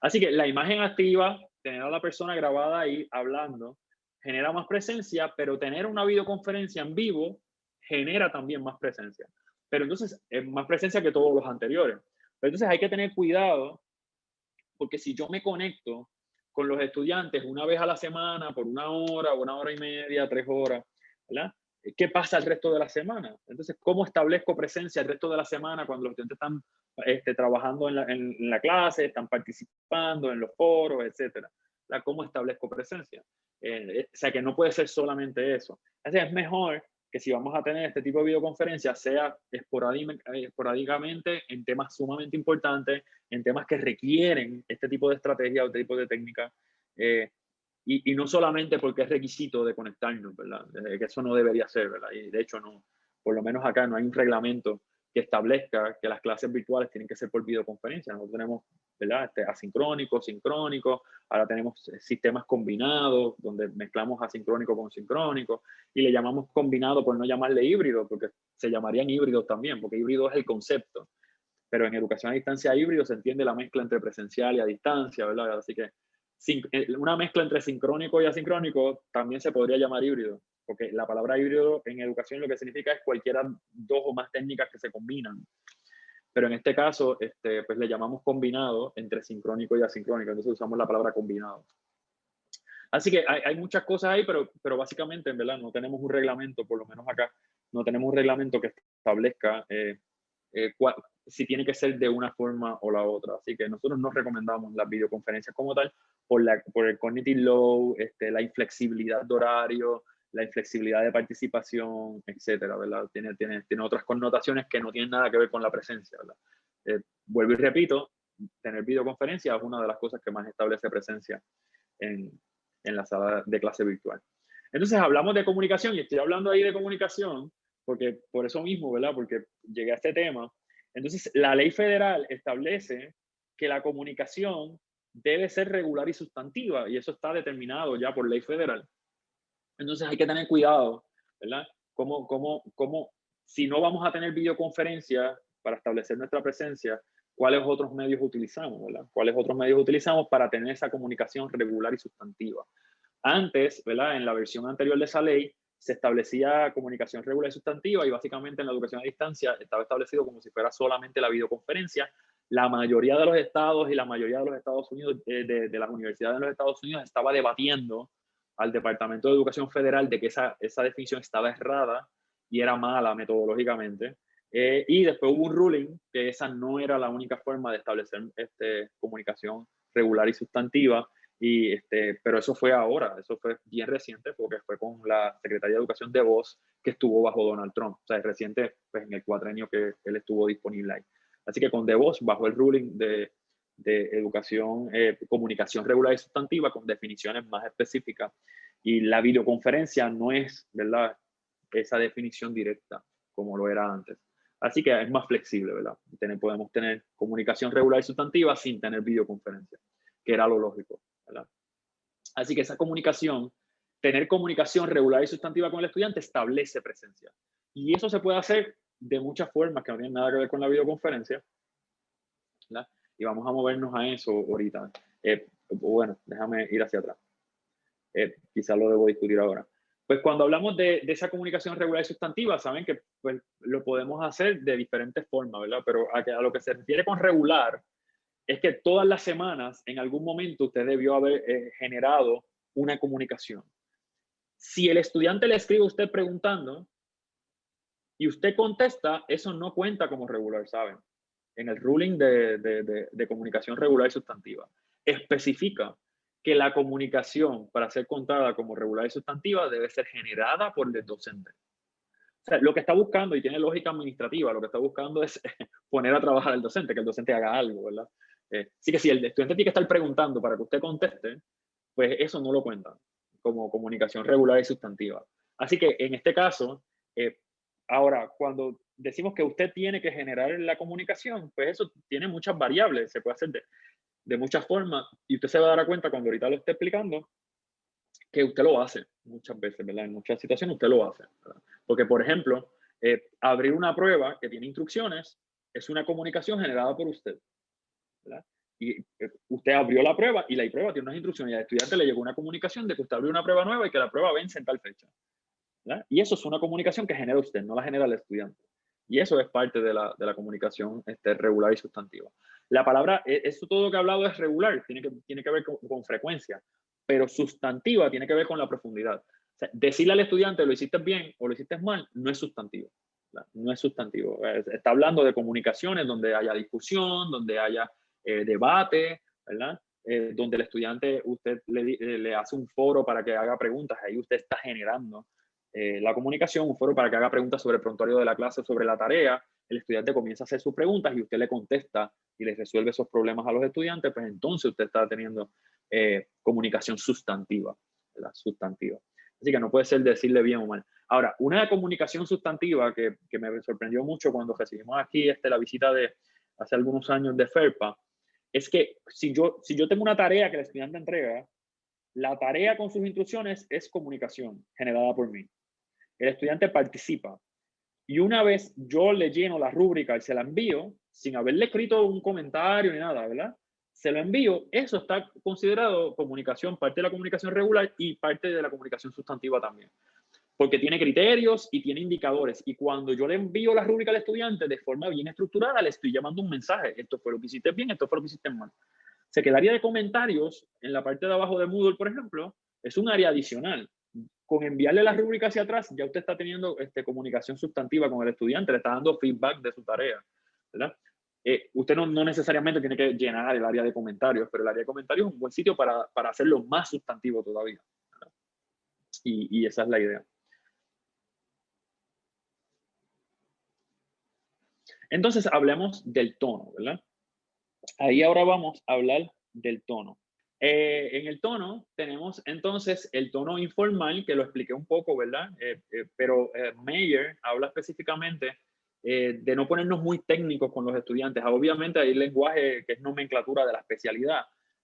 Así que la imagen activa, tener a la persona grabada ahí hablando, genera más presencia, pero tener una videoconferencia en vivo genera también más presencia. Pero entonces es más presencia que todos los anteriores. Pero entonces hay que tener cuidado, porque si yo me conecto con los estudiantes una vez a la semana, por una hora, una hora y media, tres horas, ¿verdad? ¿Qué pasa el resto de la semana? Entonces, ¿cómo establezco presencia el resto de la semana cuando los estudiantes están este, trabajando en la, en, la, clase, están participando en los foros, etcétera? ¿Cómo establezco presencia? Eh, o sea, que no puede ser solamente eso. Así es mejor que si vamos a tener este tipo de videoconferencias, sea esporádicamente en temas sumamente importantes, en temas que requieren este tipo de estrategia o este tipo de técnica, eh, y, y, no solamente porque es requisito de conectarnos, ¿verdad? Que eso no debería ser, ¿verdad? Y de hecho, no, por lo menos acá no hay un reglamento que establezca que las clases virtuales tienen que ser por videoconferencia. Nosotros tenemos ¿verdad? Este, asincrónico, sincrónico, ahora tenemos eh, sistemas combinados donde mezclamos asincrónico con sincrónico y le llamamos combinado por no llamarle híbrido, porque se llamarían híbridos también, porque híbrido es el concepto. Pero en educación a distancia híbrido se entiende la mezcla entre presencial y a distancia, ¿verdad? Así que eh, una mezcla entre sincrónico y asincrónico también se podría llamar híbrido, porque la palabra híbrido en educación lo que significa es cualquiera dos o más técnicas que se combinan pero en este caso, este, pues le llamamos combinado entre sincrónico y asincrónico, entonces usamos la palabra combinado. Así que hay, hay, muchas cosas ahí, pero, pero básicamente, en verdad, no tenemos un reglamento, por lo menos acá, no tenemos un reglamento que establezca eh, eh, si tiene que ser de una forma o la otra. Así que nosotros no recomendamos las videoconferencias como tal por, la, por el cognitive load, este, la inflexibilidad de horario, la inflexibilidad de participación, etcétera, ¿verdad? Tiene, tiene, tiene otras connotaciones que no tienen nada que ver con la presencia, ¿verdad? Eh, vuelvo y repito, tener videoconferencia es una de las cosas que más establece presencia en, en la sala de clase virtual. Entonces hablamos de comunicación y estoy hablando ahí de comunicación porque por eso mismo, ¿verdad? Porque llegué a este tema. Entonces la ley federal establece que la comunicación debe ser regular y sustantiva y eso está determinado ya por ley federal. Entonces hay que tener cuidado, ¿verdad? Como, como, como si no vamos a tener videoconferencia para establecer nuestra presencia, ¿cuáles otros medios utilizamos, ¿verdad? ¿Cuáles otros medios utilizamos para tener esa comunicación regular y sustantiva? Antes, ¿verdad? En la versión anterior de esa ley, se establecía comunicación regular y sustantiva y básicamente en la educación a distancia estaba establecido como si fuera solamente la videoconferencia. La mayoría de los estados y la mayoría de los Estados Unidos, de, de las universidades de los Estados Unidos estaba debatiendo al Departamento de Educación Federal de que esa, esa definición estaba errada y era mala metodológicamente. Eh, y después hubo un ruling que esa no era la única forma de establecer este, comunicación regular y sustantiva, y este, pero eso fue ahora, eso fue bien reciente porque fue con la Secretaría de Educación de Voz que estuvo bajo Donald Trump, o sea, es reciente pues, en el cuatrenio que él estuvo disponible ahí. Así que con De Voz, bajo el ruling de, de educación, eh, comunicación regular y sustantiva con definiciones más específicas. Y la videoconferencia no es, ¿verdad? Esa definición directa como lo era antes. Así que es más flexible, ¿verdad? Podemos tener comunicación regular y sustantiva sin tener videoconferencia, que era lo lógico, ¿verdad? Así que esa comunicación, tener comunicación regular y sustantiva con el estudiante establece presencia. Y eso se puede hacer de muchas formas que no tienen nada que ver con la videoconferencia. ¿verdad? y vamos a movernos a eso ahorita. Eh, bueno, déjame ir hacia atrás. Eh, quizás lo debo discutir ahora. Pues cuando hablamos de, de, esa comunicación regular y sustantiva, saben que pues, lo podemos hacer de diferentes formas, ¿verdad? Pero a, a, lo que se refiere con regular es que todas las semanas, en algún momento, usted debió haber eh, generado una comunicación. Si el estudiante le escribe a usted preguntando y usted contesta, eso no cuenta como regular, ¿saben? en el ruling de, de, de, comunicación regular y sustantiva, especifica que la comunicación para ser contada como regular y sustantiva debe ser generada por el docente. O sea, lo que está buscando, y tiene lógica administrativa, lo que está buscando es poner a trabajar al docente, que el docente haga algo, ¿verdad? Eh, así que si el estudiante tiene que estar preguntando para que usted conteste, pues eso no lo cuenta como comunicación regular y sustantiva. Así que en este caso, eh, ahora, cuando decimos que usted tiene que generar la comunicación, pues eso tiene muchas variables, se puede hacer de, muchas formas y usted se va a dar cuenta cuando ahorita lo esté explicando que usted lo hace muchas veces, ¿verdad? En muchas situaciones usted lo hace. Porque, por ejemplo, eh, abrir una prueba que tiene instrucciones es una comunicación generada por usted, Y eh, usted abrió la prueba y la prueba tiene unas instrucciones y al estudiante le llegó una comunicación de que usted abrió una prueba nueva y que la prueba vence en tal fecha. Y eso es una comunicación que genera usted, no la genera el estudiante. Y eso es parte de la, de la comunicación este, regular y sustantiva. La palabra, e, eso todo lo que he hablado es regular, tiene que, tiene que ver con, frecuencia, pero sustantiva tiene que ver con la profundidad. decirle al estudiante lo hiciste bien o lo hiciste mal no es sustantivo. No es sustantivo. Está hablando de comunicaciones donde haya discusión, donde haya eh, debate, ¿verdad? Eh, donde el estudiante, usted le, le, hace un foro para que haga preguntas, ahí usted está generando eh, la comunicación, un foro para que haga preguntas sobre el prontuario de la clase, sobre la tarea, el estudiante comienza a hacer sus preguntas y usted le contesta y le resuelve esos problemas a los estudiantes, pues entonces usted está teniendo eh, comunicación sustantiva, ¿verdad? Sustantiva. Así que no puede ser decirle bien o mal. Ahora, una comunicación sustantiva que, que me sorprendió mucho cuando recibimos aquí este, la visita de hace algunos años de FERPA, es que si yo, si yo tengo una tarea que el estudiante entrega, la tarea con sus instrucciones es comunicación generada por mí el estudiante participa. Y una vez yo le lleno la rúbrica y se la envío, sin haberle escrito un comentario ni nada, ¿verdad? Se lo envío, eso está considerado comunicación, parte de la comunicación regular y parte de la comunicación sustantiva también. Porque tiene criterios y tiene indicadores. Y cuando yo le envío la rúbrica al estudiante de forma bien estructurada, le estoy llamando un mensaje. Esto fue lo que hiciste bien, esto fue lo que hiciste mal. Se quedaría de comentarios en la parte de abajo de Moodle, por ejemplo, es un área adicional con enviarle la rúbrica hacia atrás, ya usted está teniendo este, comunicación sustantiva con el estudiante, le está dando feedback de su tarea, ¿verdad? Eh, usted no, no, necesariamente tiene que llenar el área de comentarios, pero el área de comentarios es un buen sitio para, para hacerlo más sustantivo todavía. Y, y esa es la idea. Entonces, hablemos del tono, ¿verdad? Ahí ahora vamos a hablar del tono. Eh, en el tono tenemos entonces el tono informal, que lo expliqué un poco, ¿verdad? Eh, eh, pero Mayer habla específicamente de no ponernos muy técnicos con los estudiantes. Obviamente hay lenguaje que es nomenclatura de la especialidad,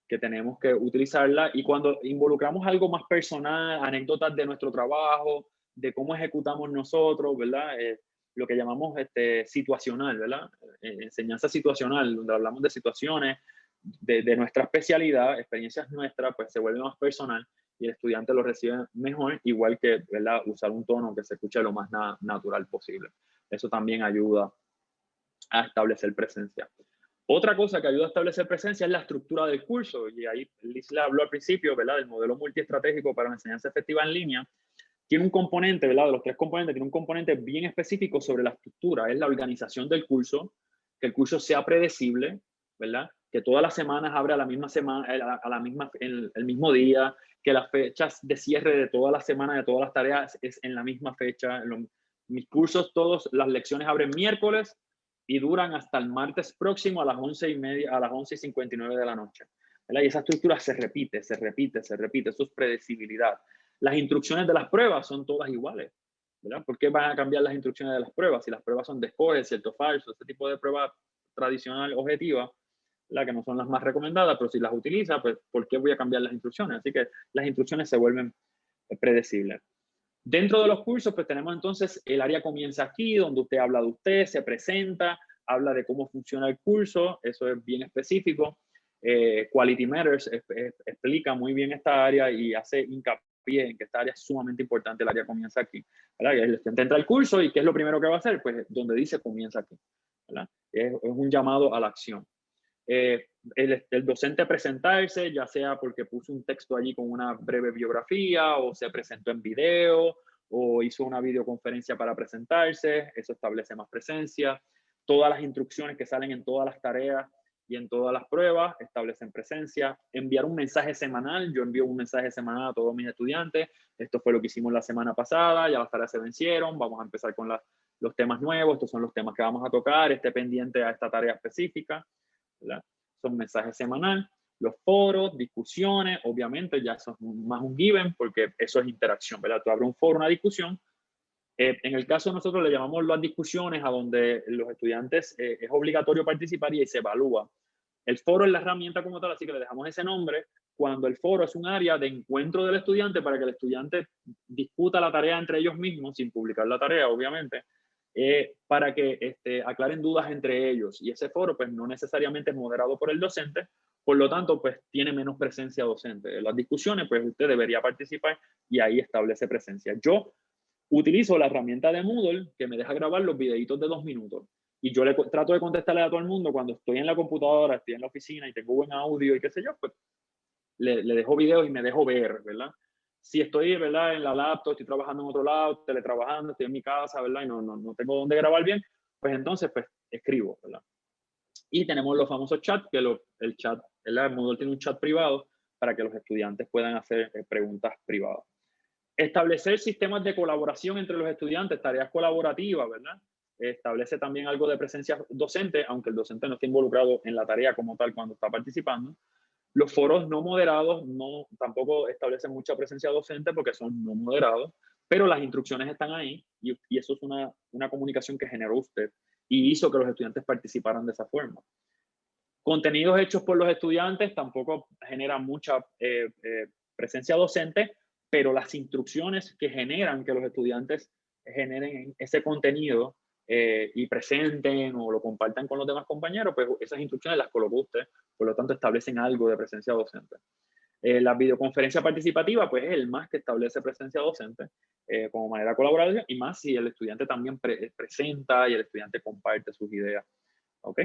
que tenemos que utilizarla. Y cuando involucramos algo más personal, anécdotas de nuestro trabajo, de cómo ejecutamos nosotros, ¿verdad? Lo que llamamos este, situacional, ¿verdad? enseñanza situacional, donde hablamos de situaciones, de, nuestra especialidad, experiencias nuestras, pues se vuelve más personal y el estudiante lo recibe mejor, igual que ¿verdad? usar un tono que se escuche lo más natural posible. Eso también ayuda a establecer presencia. Otra cosa que ayuda a establecer presencia es la estructura del curso, y ahí Liz le habló al principio, ¿verdad? Del modelo multiestratégico para la enseñanza efectiva en línea. Tiene un componente, ¿verdad? De los tres componentes, tiene un componente bien específico sobre la estructura, es la organización del curso, que el curso sea predecible, ¿verdad? que todas las semanas abre a la misma semana, eh, a la misma, el, el mismo día, que las fechas de cierre de todas las semanas, de todas las tareas, es en la misma fecha. mis cursos, todos, las lecciones abren miércoles y duran hasta el martes próximo a las 11 y media, a las 11 y 59 de la noche. Y esa estructura se repite, se repite, se repite. Eso es predecibilidad. Las instrucciones de las pruebas son todas iguales. ¿verdad? ¿Por qué van a cambiar las instrucciones de las pruebas? Si las pruebas son de escoge, cierto falso, ese tipo de prueba tradicional objetiva, la que no son las más recomendadas, pero si las utiliza, pues ¿por qué voy a cambiar las instrucciones? Así que las instrucciones se vuelven predecibles. Dentro de los cursos, pues tenemos entonces el área comienza aquí, donde usted habla de usted, se presenta, habla de cómo funciona el curso, eso es bien específico. Eh, Quality Matters explica muy bien esta área y hace hincapié en que esta área es sumamente importante, el área comienza aquí. El estudiante entra al curso y ¿qué es lo primero que va a hacer? Pues donde dice comienza aquí. es un llamado a la acción. Eh, el, docente presentarse, ya sea porque puso un texto allí con una breve biografía o se presentó en video o hizo una videoconferencia para presentarse, eso establece más presencia. Todas las instrucciones que salen en todas las tareas y en todas las pruebas establecen presencia. Enviar un mensaje semanal, yo envío un mensaje semanal a todos mis estudiantes. Esto fue lo que hicimos la semana pasada, ya las tareas se vencieron, vamos a empezar con los temas nuevos, estos son los temas que vamos a tocar, esté pendiente a esta tarea específica. Son mensajes semanales, los foros, discusiones, obviamente ya son más un given porque eso es interacción, ¿verdad? Tú abres un foro, una discusión. Eh, en el caso nosotros le llamamos las discusiones a donde los estudiantes eh, es obligatorio participar y se evalúa. El foro es la herramienta como tal, así que le dejamos ese nombre cuando el foro es un área de encuentro del estudiante para que el estudiante discuta la tarea entre ellos mismos, sin publicar la tarea, obviamente, eh, para que este, aclaren dudas entre ellos. Y ese foro, pues, no necesariamente es moderado por el docente, por lo tanto, pues, tiene menos presencia docente. En las discusiones, pues, usted debería participar y ahí establece presencia. Yo utilizo la herramienta de Moodle que me deja grabar los videitos de dos minutos. Y yo le trato de contestarle a todo el mundo cuando estoy en la computadora, estoy en la oficina y tengo buen audio y qué sé yo, pues le, dejo videos y me dejo ver, ¿verdad? si estoy, ¿verdad? En la laptop, estoy trabajando en otro lado, teletrabajando, estoy en mi casa, ¿verdad? Y no, no, no tengo dónde grabar bien, pues entonces, pues, escribo, ¿verdad? Y tenemos los famosos chats, que lo, el chat, el Moodle tiene un chat privado para que los estudiantes puedan hacer eh, preguntas privadas. Establecer sistemas de colaboración entre los estudiantes, tareas colaborativas, ¿verdad? Establece también algo de presencia docente, aunque el docente no esté involucrado en la tarea como tal cuando está participando. Los foros no moderados no, tampoco establecen mucha presencia docente porque son no moderados, pero las instrucciones están ahí y, eso es una, una comunicación que generó usted y hizo que los estudiantes participaran de esa forma. Contenidos hechos por los estudiantes tampoco generan mucha eh, eh, presencia docente, pero las instrucciones que generan que los estudiantes generen ese contenido eh, y presenten o lo compartan con los demás compañeros, pues esas instrucciones las colocó usted, por lo tanto establecen algo de presencia docente. la videoconferencia participativa, pues es el más que establece presencia docente como manera colaborativa y más si el estudiante también presenta y el estudiante comparte sus ideas. ¿Ok?